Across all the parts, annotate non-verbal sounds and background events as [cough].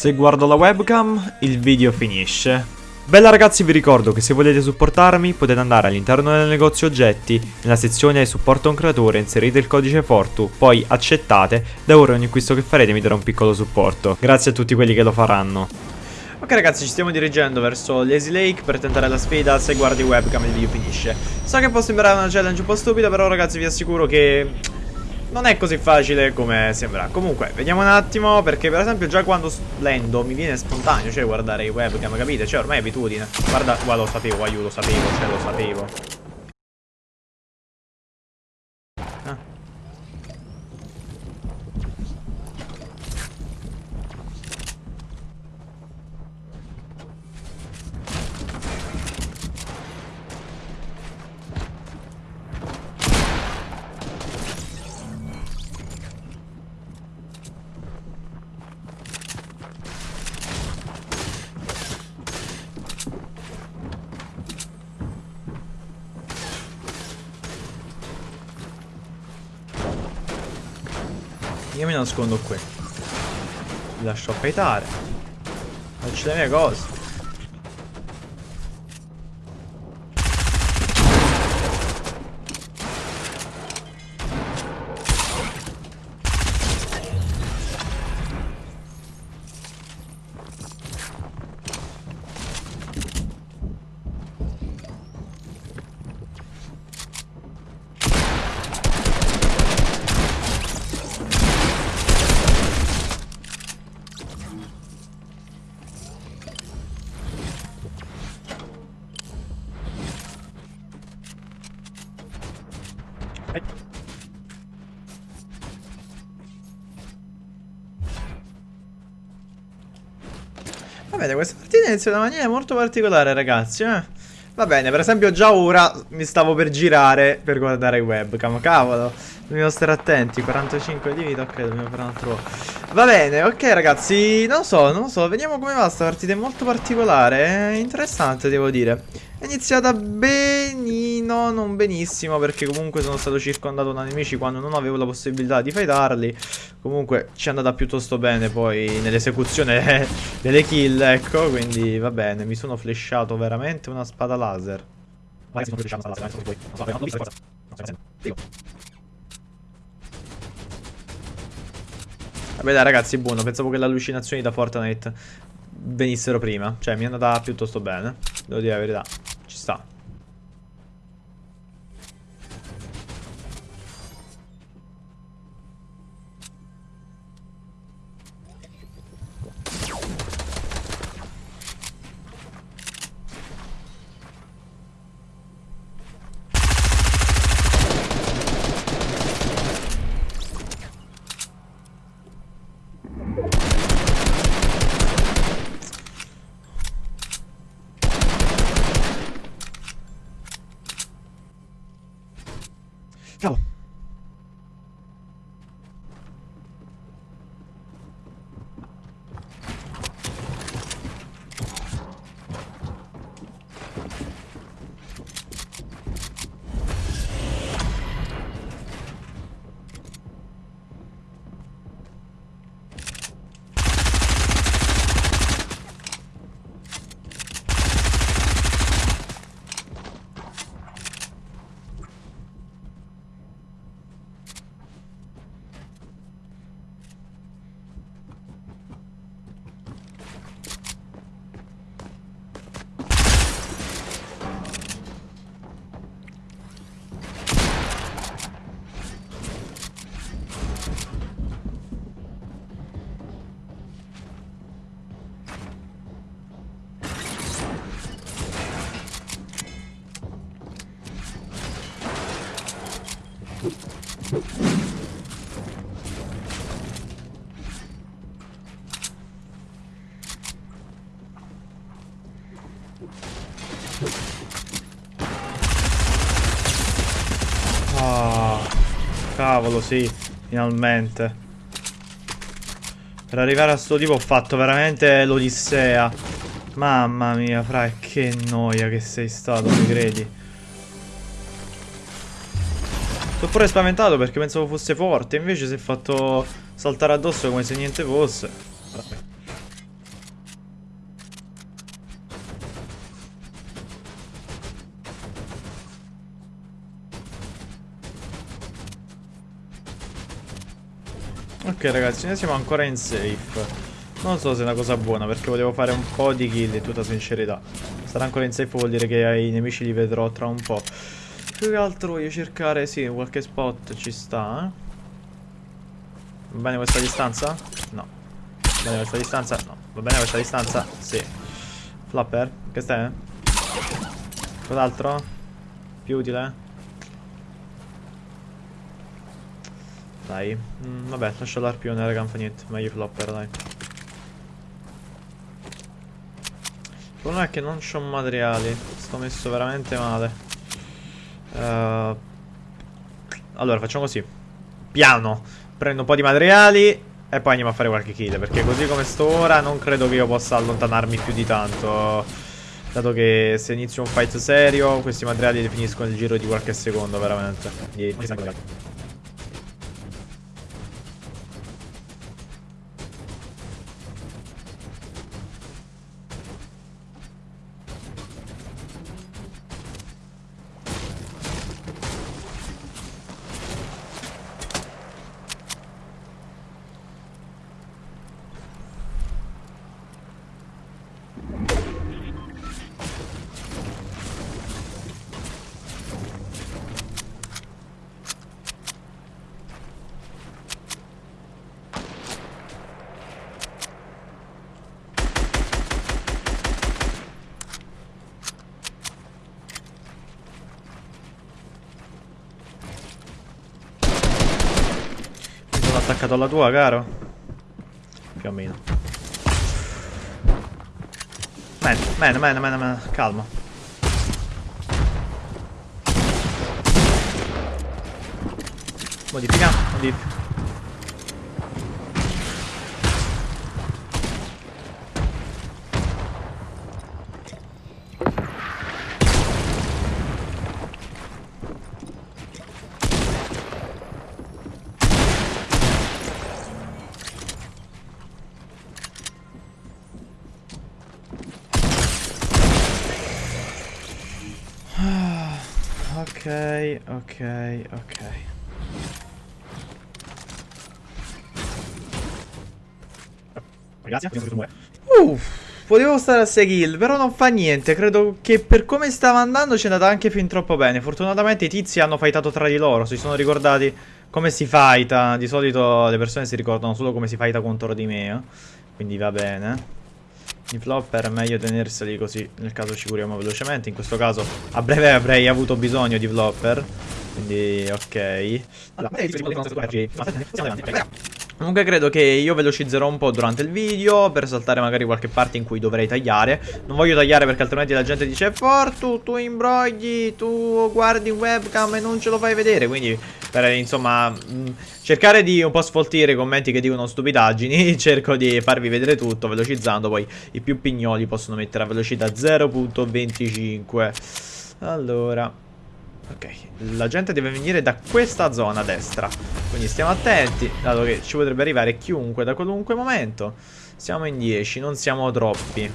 Se guardo la webcam, il video finisce. Bella ragazzi vi ricordo che se volete supportarmi potete andare all'interno del negozio oggetti, nella sezione supporto un creatore inserite il codice Fortu, poi accettate, da ora ogni acquisto che farete mi darà un piccolo supporto. Grazie a tutti quelli che lo faranno. Ok ragazzi ci stiamo dirigendo verso Lazy Lake per tentare la sfida se guardi webcam il video finisce So che può sembrare una challenge un po' stupida però ragazzi vi assicuro che non è così facile come sembra. Comunque, vediamo un attimo Perché per esempio già quando splendo mi viene spontaneo Cioè guardare i webcam, capite? Cioè ormai è abitudine. Guarda, qua lo sapevo, aiuto, lo sapevo, cioè lo sapevo Io mi nascondo qui. Vi lascio affeitare. Faccio le mie cose. Vabbè, questa partita inizia in una maniera molto particolare, ragazzi, eh. Va bene, per esempio già ora mi stavo per girare per guardare i webcam, cavolo. Dobbiamo stare attenti, 45 di vita, ok, dobbiamo fare un altro... Va bene, ok ragazzi, non so, non so, vediamo come va sta partita, è molto particolare, è interessante devo dire. È iniziata benino, non benissimo, perché comunque sono stato circondato da nemici quando non avevo la possibilità di fightarli. Comunque ci è andata piuttosto bene poi nell'esecuzione [laughs] delle kill, ecco, quindi va bene, mi sono flashato veramente una spada laser. Vai, sono flashato una spada laser, non so, non so, non so, non so, Vabbè dai ragazzi, buono, pensavo che le allucinazioni da Fortnite venissero prima. Cioè, mi è andata piuttosto bene, devo dire la verità. Ci sta. Oh, cavolo, sì, finalmente. Per arrivare a sto tipo ho fatto veramente l'odissea. Mamma mia, fra, che noia che sei stato, mi credi? Sono pure spaventato perché pensavo fosse forte Invece si è fatto saltare addosso come se niente fosse. Ok ragazzi, noi siamo ancora in safe. Non so se è una cosa buona perché volevo fare un po' di kill in tutta sincerità. Stare ancora in safe vuol dire che ai nemici li vedrò tra un po' Più che altro voglio cercare, sì, qualche spot ci sta, eh. Va bene questa distanza? No. Va bene questa distanza? No. Va bene questa distanza? Sì. Flapper? Che stai? Cos'altro? Più utile? Dai. Mm, vabbè, lascio l'arpione, raga, non fa niente. Meglio flopper, dai. Il problema è che non ho materiali. Sto messo veramente male. Uh, allora, facciamo così. Piano. Prendo un po' di materiali e poi andiamo a fare qualche kill. Perché così come sto ora non credo che io possa allontanarmi più di tanto. Dato che se inizio un fight serio, questi materiali li finisco nel giro di qualche secondo, veramente. Di, attaccato alla tua, caro? Più o meno. Man, man, man, man, man. calma. Modifica, modifica. Ok, ok, ok. Grazie. Uff, potevo stare a 6 kill, però non fa niente. Credo che per come stava andando ci è andata anche fin troppo bene. Fortunatamente i tizi hanno fightato tra di loro, si sono ricordati come si fighta. Di solito le persone si ricordano solo come si fighta contro di me. Eh? Quindi va bene. I flopper è meglio tenerseli così nel caso ci curiamo velocemente. In questo caso a breve avrei avuto bisogno di flopper. Quindi ok. Comunque credo che io velocizzerò un po' durante il video per saltare magari qualche parte in cui dovrei tagliare. Non voglio tagliare perché altrimenti la gente dice Fortu, tu imbrogli, tu guardi webcam e non ce lo fai vedere. Quindi per insomma cercare di un po' sfoltire i commenti che dicono stupidaggini [laughs] Cerco di farvi vedere tutto velocizzando. Poi i più pignoli possono mettere a velocità 0.25 Allora Ok, la gente deve venire da questa zona a destra Quindi stiamo attenti Dato che ci potrebbe arrivare chiunque da qualunque momento Siamo in 10, non siamo troppi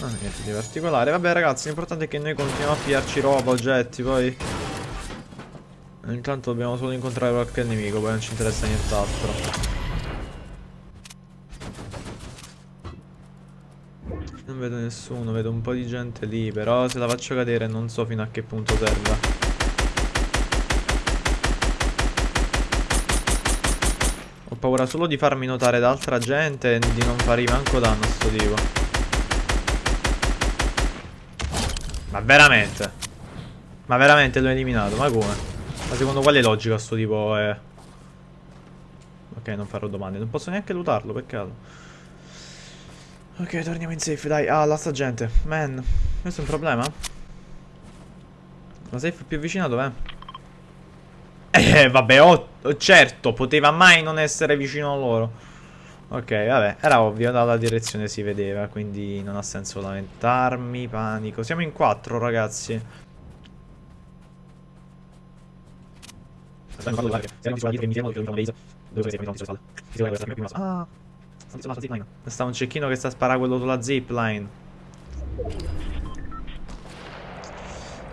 Ah, niente di particolare Vabbè ragazzi, l'importante è che noi continuiamo a pigliarci roba, oggetti Poi Intanto dobbiamo solo incontrare qualche nemico Poi non ci interessa nient'altro Non vedo nessuno, vedo un po' di gente lì Però se la faccio cadere non so fino a che punto serva. Ho paura solo di farmi notare da altra gente E di non fargli manco danno a sto tipo. Ma veramente? Ma veramente l'ho eliminato, ma come? Ma secondo quale logica sto tipo è... Ok, non farò domande Non posso neanche lutarlo, peccato Ok, torniamo in safe, dai. Ah, la sta gente. Man, questo è un problema? La safe più vicina dov'è? Eh, vabbè, oh, certo, poteva mai non essere vicino a loro. Ok, vabbè, era ovvio, dalla direzione si vedeva, quindi non ha senso lamentarmi, panico. Siamo in quattro, ragazzi. Ah. Sta un cecchino che sta a sparare quello sulla zipline.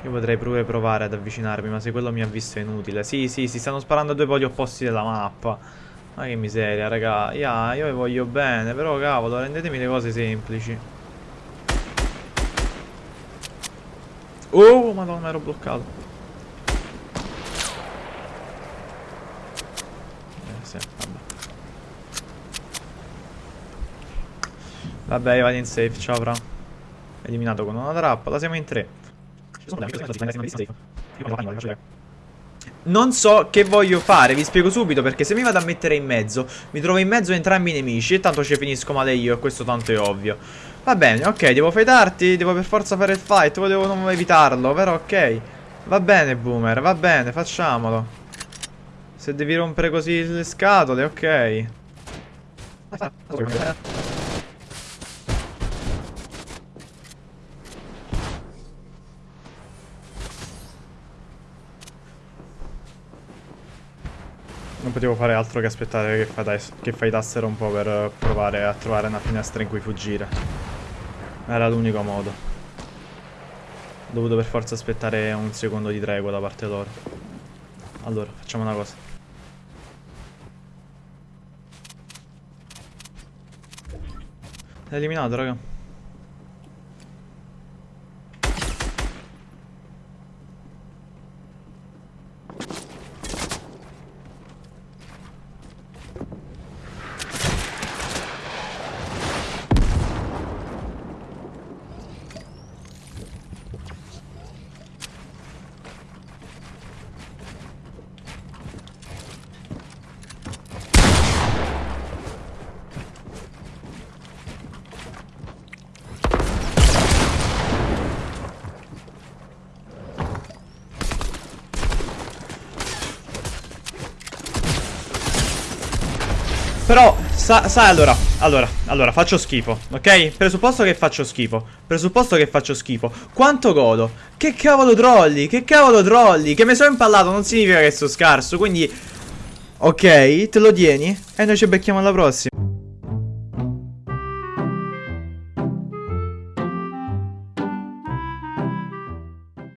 Io potrei pure provare ad avvicinarmi, ma se quello mi ha visto è inutile. Sì, sì, si stanno sparando a due poli opposti della mappa. Ma che miseria, raga. Yeah, io vi voglio bene, però cavolo, rendetemi le cose semplici. Oh, madonna, ero bloccato. Eh, sì, vabbè. Vabbè, vado in safe, ciao, fra. Eliminato con una trappola, siamo in tre. Non so che voglio fare, vi spiego subito perché se mi vado a mettere in mezzo Mi trovo in mezzo a entrambi i nemici e tanto ci finisco male io e questo tanto è ovvio. Va bene, ok, devo fightarti, devo per forza fare il fight, volevo non evitarlo, però ok. Va bene boomer, va bene, facciamolo. Se devi rompere così le scatole, ok Non potevo fare altro che aspettare che, fightassero un po' per provare a trovare una finestra in cui fuggire. Era l'unico modo. Ho dovuto per forza aspettare un secondo di tregua da parte loro. Allora, facciamo una cosa. È eliminato, raga. Però, sai sa allora, allora, allora, faccio schifo, ok? Presupposto che faccio schifo, presupposto che faccio schifo. Quanto godo? Che cavolo trolli, che cavolo trolli, che mi sono impallato non significa che sono scarso, quindi... Ok, te lo tieni e noi ci becchiamo alla prossima.